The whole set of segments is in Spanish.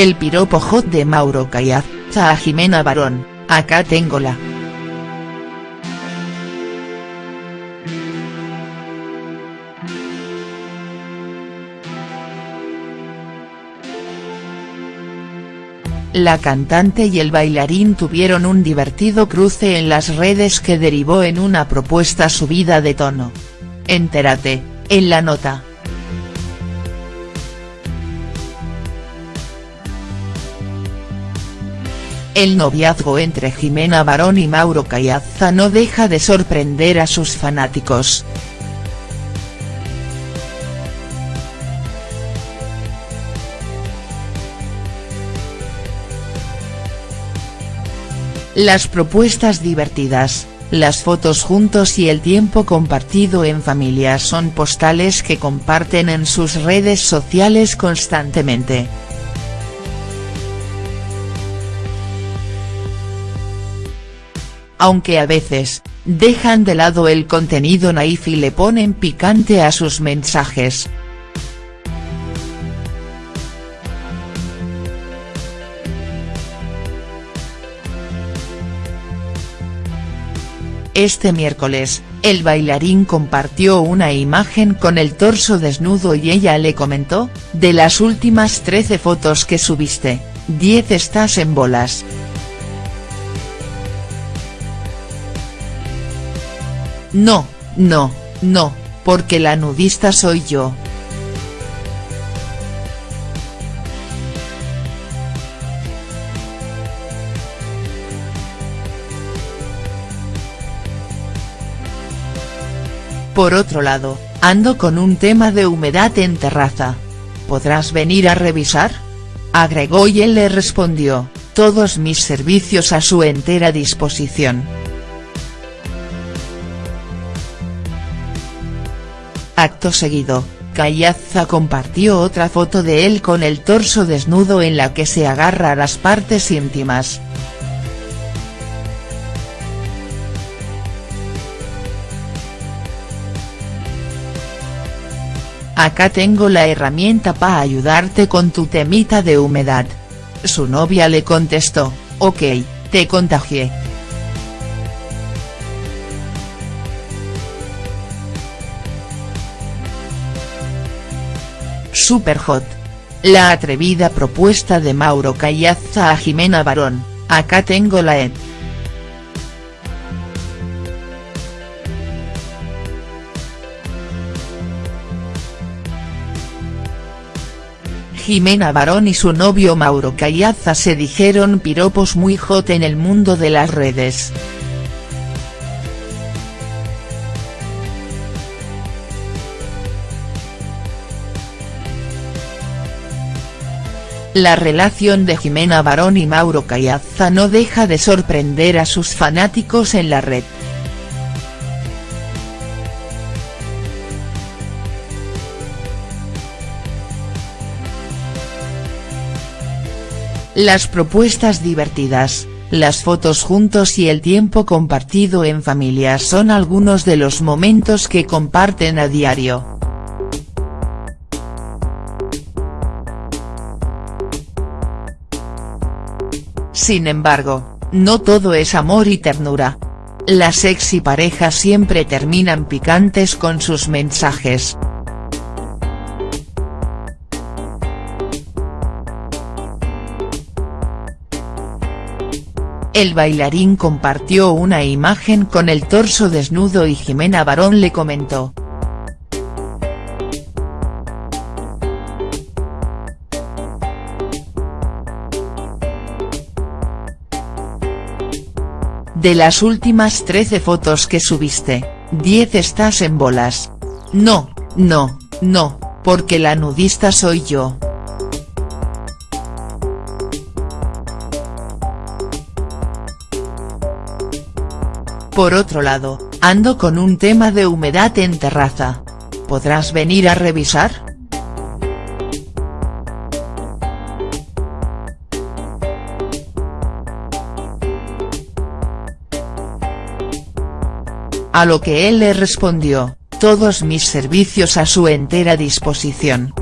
El piropo hot de Mauro Caiazza a Jimena Barón, acá tengo la. La cantante y el bailarín tuvieron un divertido cruce en las redes que derivó en una propuesta subida de tono. Entérate, en la nota. El noviazgo entre Jimena Barón y Mauro Caiazza no deja de sorprender a sus fanáticos. Las propuestas divertidas, las fotos juntos y el tiempo compartido en familia son postales que comparten en sus redes sociales constantemente. Aunque a veces, dejan de lado el contenido naif y le ponen picante a sus mensajes. Este miércoles, el bailarín compartió una imagen con el torso desnudo y ella le comentó, de las últimas 13 fotos que subiste, 10 estás en bolas. No, no, no, porque la nudista soy yo. Por otro lado, ando con un tema de humedad en terraza. ¿Podrás venir a revisar? Agregó y él le respondió, todos mis servicios a su entera disposición. Acto seguido, Caiazza compartió otra foto de él con el torso desnudo en la que se agarra las partes íntimas. Acá tengo la herramienta para ayudarte con tu temita de humedad. Su novia le contestó, ok, te contagié. Super hot. La atrevida propuesta de Mauro Caiazza a Jimena Barón, acá tengo la ed. Jimena Barón y su novio Mauro Caiazza se dijeron piropos muy hot en el mundo de las redes. La relación de Jimena Barón y Mauro Caiazza no deja de sorprender a sus fanáticos en la red. Las propuestas divertidas, las fotos juntos y el tiempo compartido en familia son algunos de los momentos que comparten a diario. Sin embargo, no todo es amor y ternura. Las sexy parejas siempre terminan picantes con sus mensajes. El bailarín compartió una imagen con el torso desnudo y Jimena Barón le comentó. De las últimas 13 fotos que subiste, 10 estás en bolas. No, no, no, porque la nudista soy yo. Por otro lado, ando con un tema de humedad en terraza. ¿Podrás venir a revisar?. A lo que él le respondió, todos mis servicios a su entera disposición.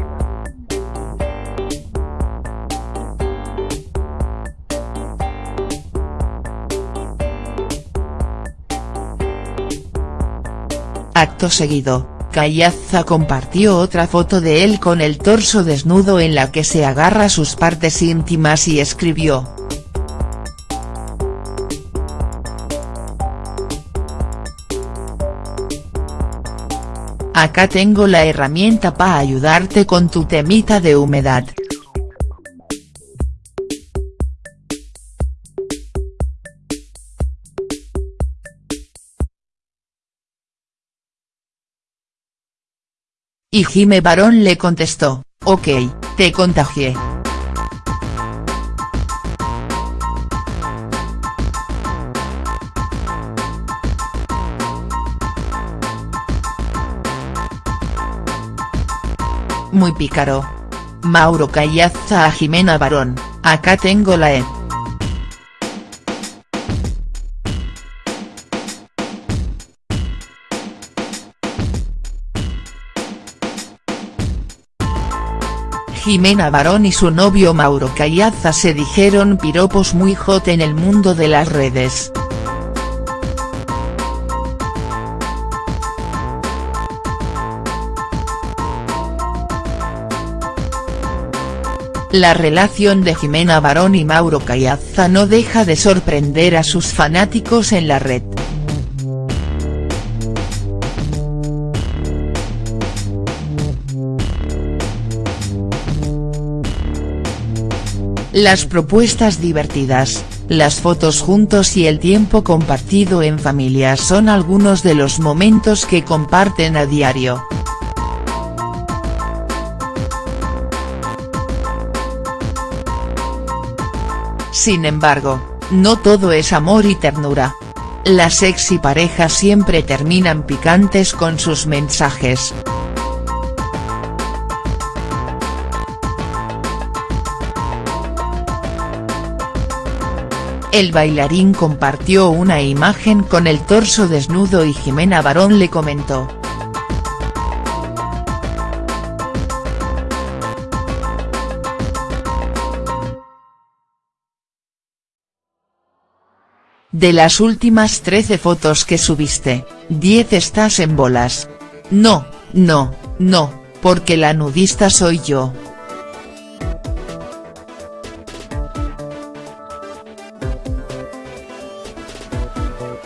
Acto seguido, Callaza compartió otra foto de él con el torso desnudo en la que se agarra sus partes íntimas y escribió, Acá tengo la herramienta para ayudarte con tu temita de humedad. Y Jime Barón le contestó, ok, te contagié. Muy pícaro. Mauro Callaza a Jimena Barón, acá tengo la E. Jimena Barón y su novio Mauro Callaza se dijeron piropos muy hot en el mundo de las redes. La relación de Jimena Barón y Mauro Callaza no deja de sorprender a sus fanáticos en la red. Las propuestas divertidas, las fotos juntos y el tiempo compartido en familia son algunos de los momentos que comparten a diario. Sin embargo, no todo es amor y ternura. Las sexy parejas siempre terminan picantes con sus mensajes. El bailarín compartió una imagen con el torso desnudo y Jimena Barón le comentó. De las últimas 13 fotos que subiste, 10 estás en bolas. No, no, no, porque la nudista soy yo.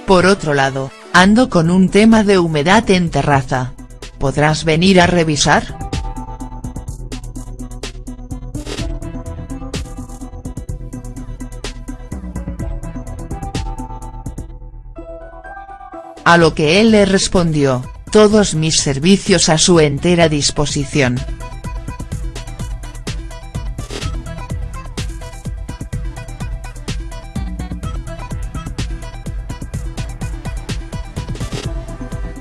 Por otro lado, ando con un tema de humedad en terraza. ¿Podrás venir a revisar?. A lo que él le respondió, todos mis servicios a su entera disposición.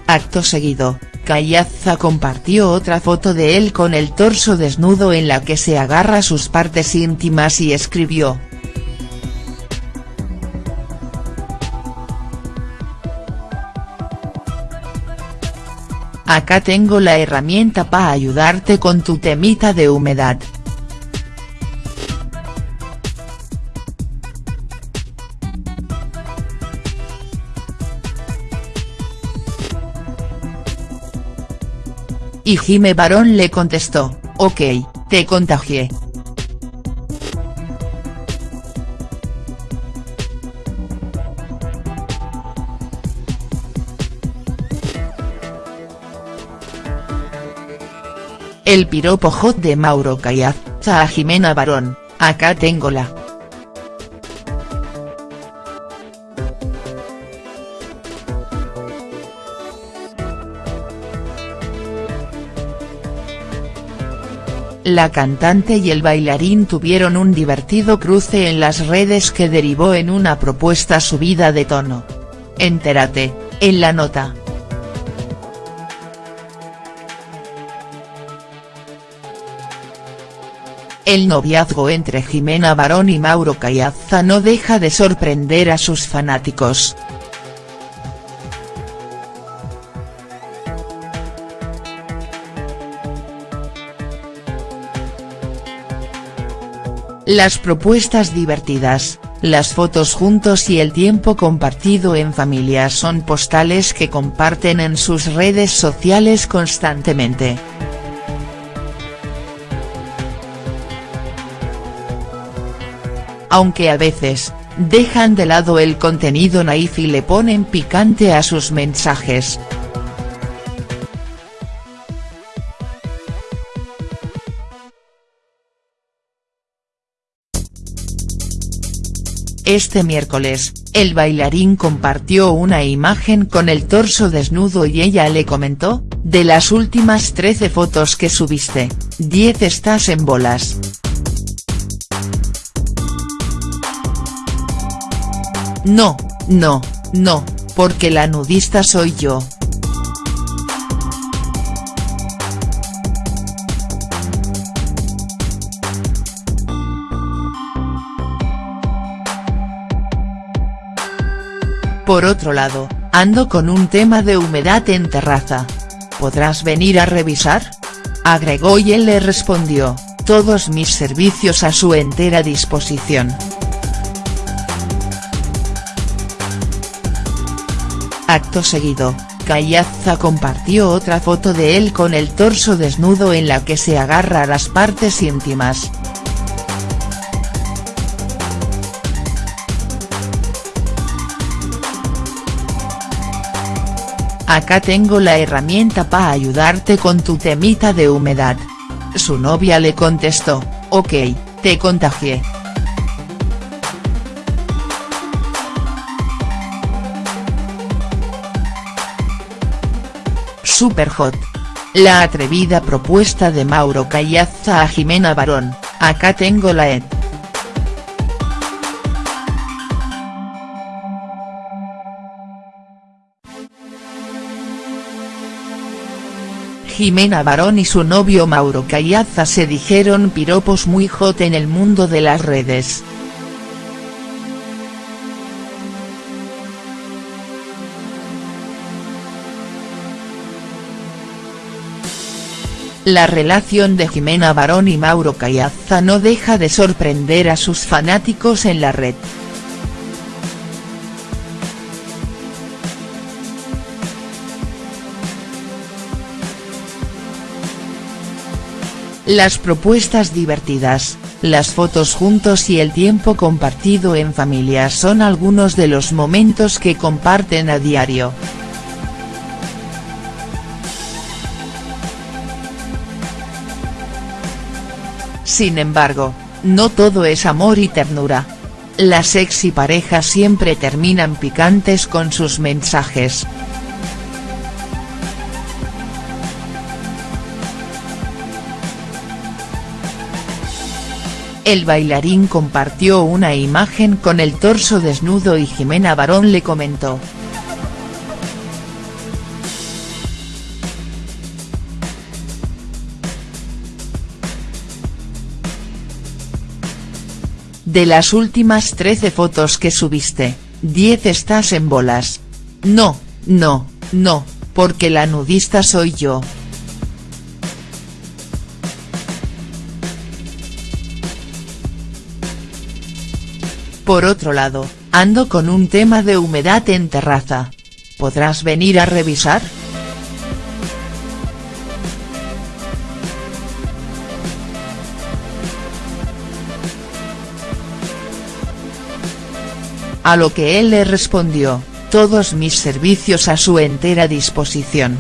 Acto seguido, Callaza compartió otra foto de él con el torso desnudo en la que se agarra sus partes íntimas y escribió. Acá tengo la herramienta para ayudarte con tu temita de humedad. Y Jime Barón le contestó, ok, te contagié. El piropo hot de Mauro Callaza a Jimena Barón, acá tengo la. La cantante y el bailarín tuvieron un divertido cruce en las redes que derivó en una propuesta subida de tono. Entérate, en la nota. El noviazgo entre Jimena Barón y Mauro Callaza no deja de sorprender a sus fanáticos. Las propuestas divertidas, Las fotos juntos y el tiempo compartido en familia son postales que comparten en sus redes sociales constantemente. Aunque a veces, dejan de lado el contenido naif y le ponen picante a sus mensajes. Este miércoles, el bailarín compartió una imagen con el torso desnudo y ella le comentó, de las últimas 13 fotos que subiste, 10 estás en bolas. No, no, no, porque la nudista soy yo. Por otro lado, ando con un tema de humedad en terraza. ¿Podrás venir a revisar? Agregó y él le respondió, todos mis servicios a su entera disposición. Acto seguido, Callaza compartió otra foto de él con el torso desnudo en la que se agarra las partes íntimas. Acá tengo la herramienta para ayudarte con tu temita de humedad. Su novia le contestó, ok, te contagié. Super hot. La atrevida propuesta de Mauro Callaza a Jimena Barón, acá tengo la ed. Jimena Barón y su novio Mauro Callaza se dijeron piropos muy hot en el mundo de las redes. La relación de Jimena Barón y Mauro Callaza no deja de sorprender a sus fanáticos en la red. Las propuestas divertidas, las fotos juntos y el tiempo compartido en familia son algunos de los momentos que comparten a diario. Sin embargo, no todo es amor y ternura. Las sexy parejas siempre terminan picantes con sus mensajes. El bailarín compartió una imagen con el torso desnudo y Jimena Barón le comentó. De las últimas 13 fotos que subiste, 10 estás en bolas. No, no, no, porque la nudista soy yo. Por otro lado, ando con un tema de humedad en terraza. ¿Podrás venir a revisar?. A lo que él le respondió, todos mis servicios a su entera disposición.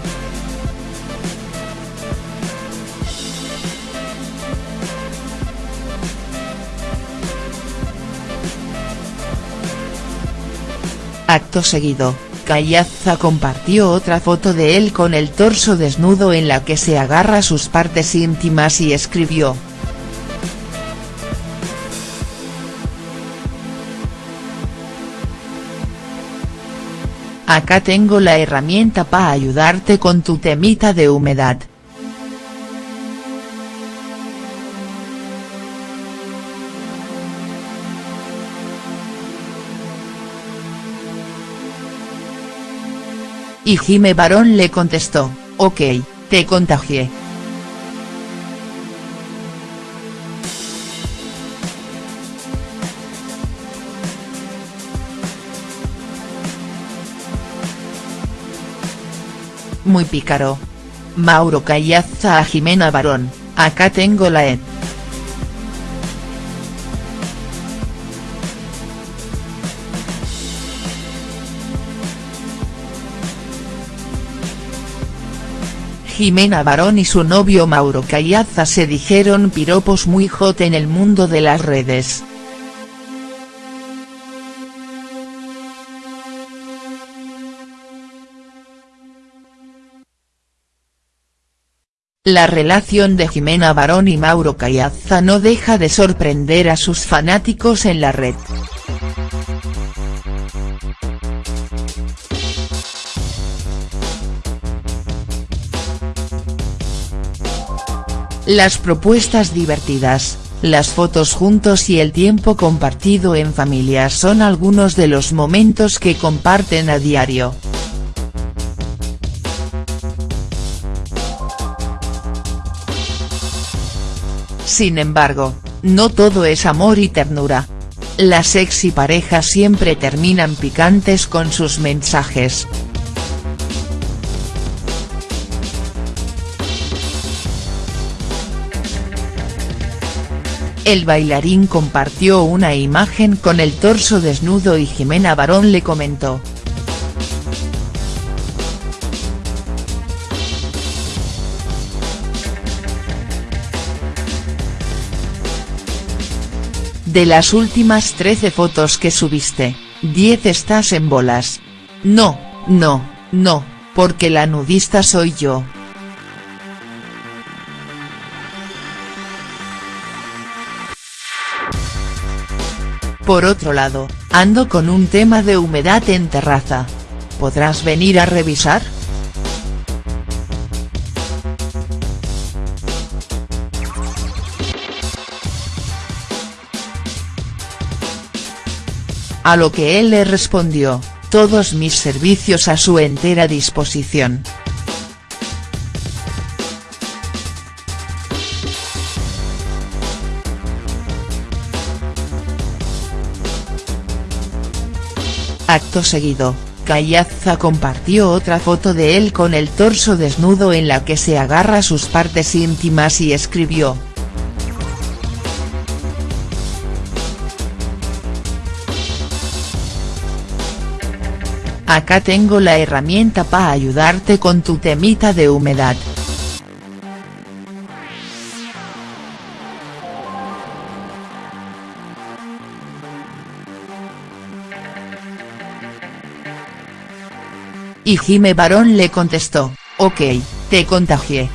Acto seguido, Callaza compartió otra foto de él con el torso desnudo en la que se agarra sus partes íntimas y escribió, Acá tengo la herramienta para ayudarte con tu temita de humedad. Y Jime Barón le contestó, ok, te contagié. Muy pícaro. Mauro Callaza a Jimena Barón, acá tengo la ed. Jimena Barón y su novio Mauro Callaza se dijeron piropos muy hot en el mundo de las redes. La relación de Jimena Barón y Mauro Callaza no deja de sorprender a sus fanáticos en la red. Las propuestas divertidas, las fotos juntos y el tiempo compartido en familia son algunos de los momentos que comparten a diario. Sin embargo, no todo es amor y ternura. Las sexy parejas siempre terminan picantes con sus mensajes. El bailarín compartió una imagen con el torso desnudo y Jimena Barón le comentó. De las últimas 13 fotos que subiste, 10 estás en bolas. No, no, no, porque la nudista soy yo. Por otro lado, ando con un tema de humedad en terraza. ¿Podrás venir a revisar?. A lo que él le respondió, todos mis servicios a su entera disposición. Acto seguido, Callaza compartió otra foto de él con el torso desnudo en la que se agarra sus partes íntimas y escribió. Acá tengo la herramienta para ayudarte con tu temita de humedad. Y Jime Barón le contestó, ok, te contagié.